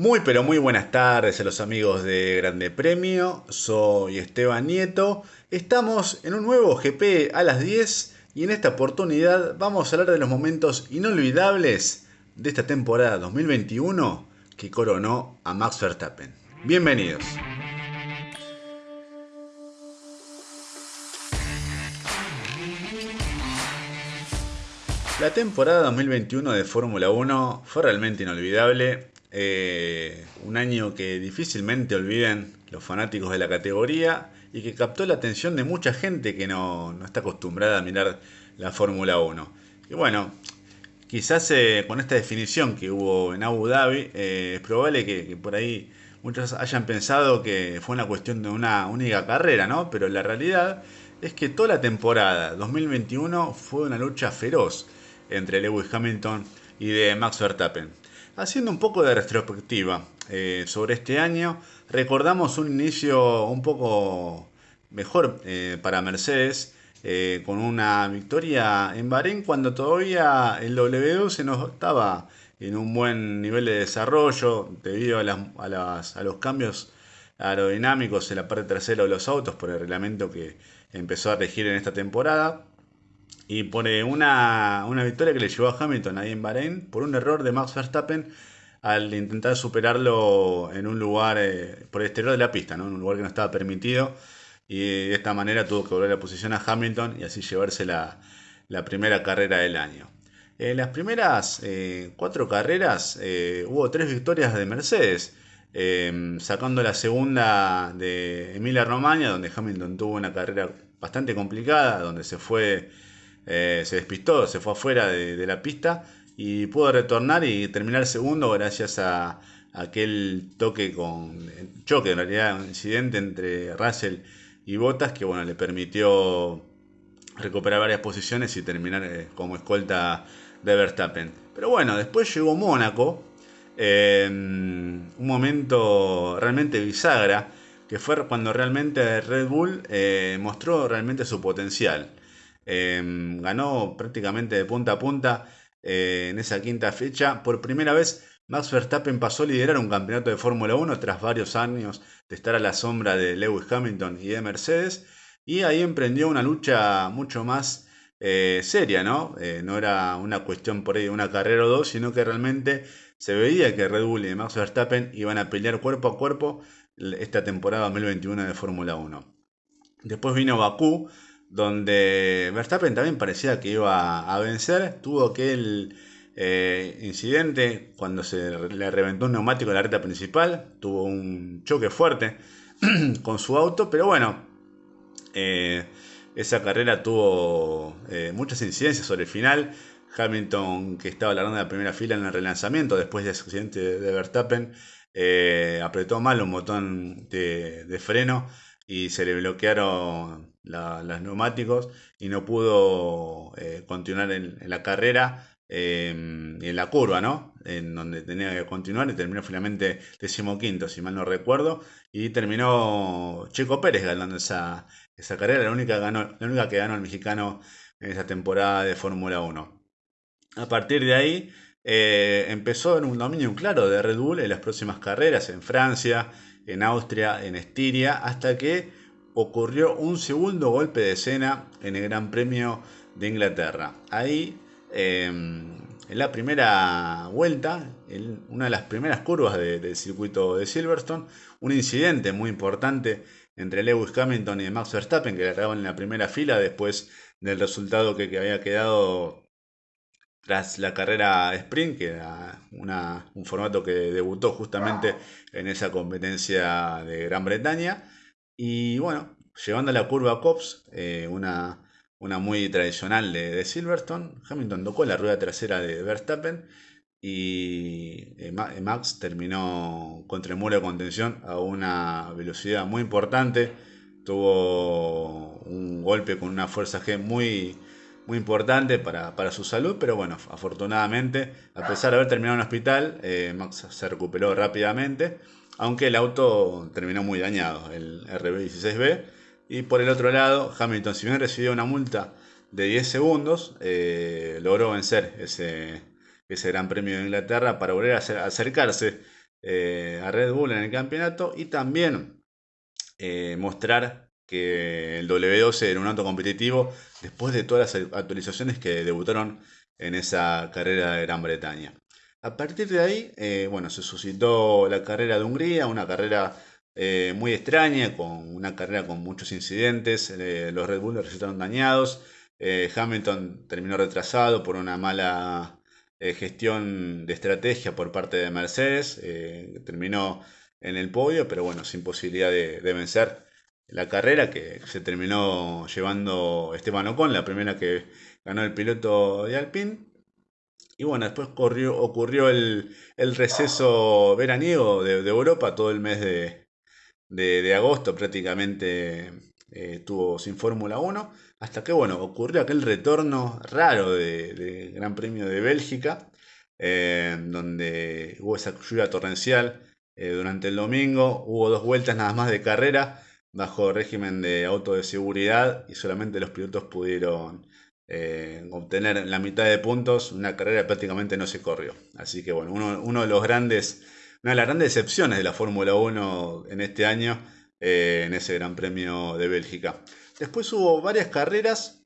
Muy pero muy buenas tardes a los amigos de Grande Premio, soy Esteban Nieto, estamos en un nuevo GP a las 10 y en esta oportunidad vamos a hablar de los momentos inolvidables de esta temporada 2021 que coronó a Max Verstappen. Bienvenidos. La temporada 2021 de Fórmula 1 fue realmente inolvidable eh, un año que difícilmente olviden los fanáticos de la categoría y que captó la atención de mucha gente que no, está acostumbrada a mirar la Fórmula 1. Y bueno, quizás eh, con esta definición que hubo en Abu Dhabi, eh, es probable que, por ahí muchos hayan pensado que fue una cuestión de una única carrera, ¿no? Pero la realidad es que toda la temporada 2021 fue una lucha feroz entre Lewis Hamilton y de Max Verstappen. Haciendo un poco de retrospectiva eh, sobre este año, recordamos un inicio un poco mejor eh, para Mercedes, eh, con una victoria en Bahrein cuando todavía el W12 no estaba en un buen nivel de desarrollo debido a, a los cambios aerodinámicos en la parte trasera de los autos por el reglamento que empezó a regir en esta temporada. Y pone una, una victoria que le llevó a Hamilton ahí en Bahrein por un error de Max Verstappen al intentar superarlo en un lugar eh, por el exterior de la pista, ¿no? en un lugar que no estaba permitido. Y de esta manera tuvo que volver la posición a Hamilton y así llevarse la, primera carrera del año. En las primeras eh, cuatro carreras eh, hubo tres victorias de Mercedes, sacando la segunda de Emilia Romagna, donde Hamilton tuvo una carrera bastante complicada, donde se fue eh, se despistó, se fue afuera de, la pista y pudo retornar y terminar segundo gracias a, aquel toque con choque, en realidad un incidente entre Russell y Bottas que bueno, le permitió recuperar varias posiciones y terminar eh, como escolta de Verstappen. Pero bueno, después llegó Mónaco, un momento realmente bisagra, que fue cuando realmente Red Bull eh, mostró realmente su potencial. Em, ganó prácticamente de punta a punta eh, en esa quinta fecha. Por primera vez, Max Verstappen pasó a liderar un campeonato de Fórmula 1 tras varios años de estar a la sombra de Lewis Hamilton y de Mercedes. Y ahí emprendió una lucha mucho más eh, seria, ¿no? Eh, no era una cuestión por ahí de una carrera o dos, sino que realmente se veía que Red Bull y Max Verstappen iban a pelear cuerpo a cuerpo esta temporada 2021 de Fórmula 1. Después vino Bakú, donde Verstappen también parecía que iba a vencer, tuvo aquel eh, incidente cuando se le reventó un neumático en la recta principal, tuvo un choque fuerte con su auto, pero bueno, eh, esa carrera tuvo eh, muchas incidencias sobre el final. Hamilton, que estaba largando en la primera fila en el relanzamiento después del accidente de Verstappen, apretó mal un botón de freno y se le bloquearon los neumáticos y no pudo eh, continuar en, la carrera em, en la curva, ¿no? En donde tenía que continuar y terminó finalmente decimoquinto, si mal no recuerdo, y terminó Checo Pérez ganando esa, esa carrera, la única, ganó, la única que ganó el mexicano en esa temporada de Fórmula 1. A partir de ahí eh, empezó en un dominio claro de Red Bull en las próximas carreras en Francia, en Austria, en Estiria, hasta que ocurrió un segundo golpe de escena en el Gran Premio de Inglaterra. Ahí, em, en la primera vuelta, en una de las primeras curvas del circuito de Silverstone, un incidente muy importante entre Lewis Hamilton y Max Verstappen, que agarraban en la primera fila después del resultado que, había quedado tras la carrera sprint, que era un formato que debutó justamente en esa competencia de Gran Bretaña. Y bueno, llevando la curva Cops, eh, una, una muy tradicional de, Silverstone, Hamilton tocó la rueda trasera de Verstappen y eh, eh, Max terminó contra el muro de contención a una velocidad muy importante. Tuvo un golpe con una fuerza G muy, muy importante para, su salud, pero bueno, afortunadamente, a pesar de haber terminado en el hospital, Max se recuperó rápidamente aunque el auto terminó muy dañado, el RB16B. Y por el otro lado, Hamilton, si bien recibió una multa de 10 segundos, eh, logró vencer ese, ese Gran Premio de Inglaterra para volver a acercarse a Red Bull en el campeonato y también mostrar que el W12 era un auto competitivo después de todas las actualizaciones que debutaron en esa carrera de Gran Bretaña. A partir de ahí, eh, bueno, se suscitó la carrera de Hungría, una carrera eh, muy extraña, con una carrera con muchos incidentes, eh, los Red Bull resultaron dañados, Hamilton terminó retrasado por una mala gestión de estrategia por parte de Mercedes, terminó en el podio, pero bueno, sin posibilidad de, de vencer la carrera que se terminó llevando Esteban Ocon, la primera que ganó el piloto de Alpine. Y bueno, después ocurrió el, receso veraniego de, Europa, todo el mes de, agosto prácticamente eh, estuvo sin Fórmula 1, hasta que bueno, ocurrió aquel retorno raro de, Gran Premio de Bélgica, eh, donde hubo esa lluvia torrencial eh, durante el domingo, hubo dos vueltas nada más de carrera bajo régimen de auto de seguridad y solamente los pilotos pudieron eh, obtener la mitad de puntos, una carrera prácticamente no se corrió. Así que bueno, uno, de los grandes, una de las grandes decepciones de la Fórmula 1 en este año, eh, en ese Gran Premio de Bélgica. Después hubo varias carreras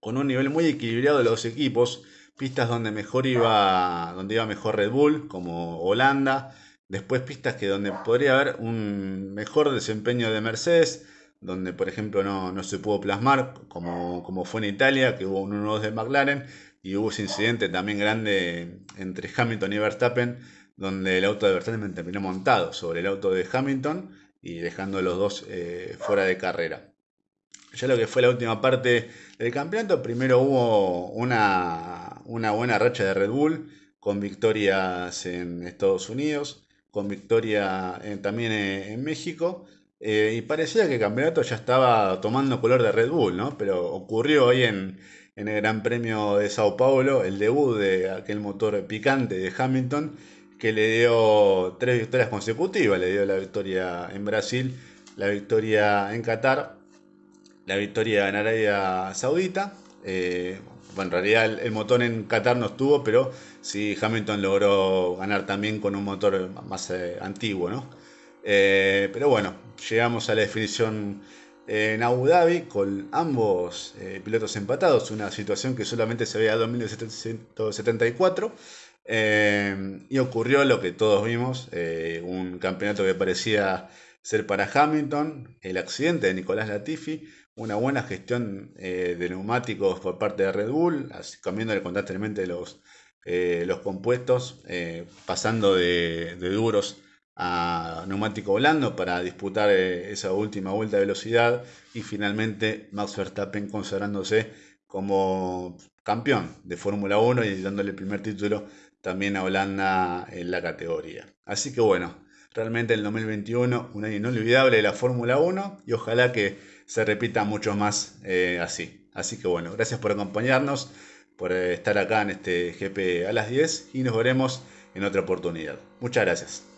con un nivel muy equilibrado de los equipos, pistas donde mejor iba, donde iba mejor Red Bull, como Holanda, después pistas que donde podría haber un mejor desempeño de Mercedes, donde por ejemplo no, se pudo plasmar, como, como, fue en Italia, que hubo un 1-2 de McLaren, y hubo ese incidente también grande entre Hamilton y Verstappen, donde el auto de Verstappen terminó montado sobre el auto de Hamilton y dejando a los dos eh, fuera de carrera. Ya lo que fue la última parte del campeonato, primero hubo una, una buena racha de Red Bull con victorias en Estados Unidos, con victoria eh, también eh, en México eh, y parecía que el campeonato ya estaba tomando color de Red Bull, ¿no? Pero ocurrió hoy en, el Gran Premio de Sao Paulo el debut de aquel motor picante de Hamilton que le dio tres victorias consecutivas. Le dio la victoria en Brasil, la victoria en Qatar, la victoria en Arabia Saudita. Eh, bueno, en realidad el, motor en Qatar no estuvo, pero sí Hamilton logró ganar también con un motor más eh, antiguo, ¿no? Eh, pero bueno, llegamos a la definición en Abu Dhabi con ambos eh, pilotos empatados, una situación que solamente se veía en 1974. Eh, y ocurrió lo que todos vimos, un campeonato que parecía ser para Hamilton, el accidente de Nicolás Latifi, una buena gestión de neumáticos por parte de Red Bull, cambiándole constantemente los, los compuestos, pasando de duros a neumático blando para disputar eh, esa última vuelta de velocidad y finalmente Max Verstappen consagrándose como campeón de Fórmula 1 y dándole el primer título también a Holanda en la categoría. Así que bueno, realmente el 2021 un año inolvidable de la Fórmula 1 y ojalá que se repita mucho más eh, así. Así que bueno, gracias por acompañarnos, por eh, estar acá en este GP a las 10 y nos veremos en otra oportunidad. Muchas gracias.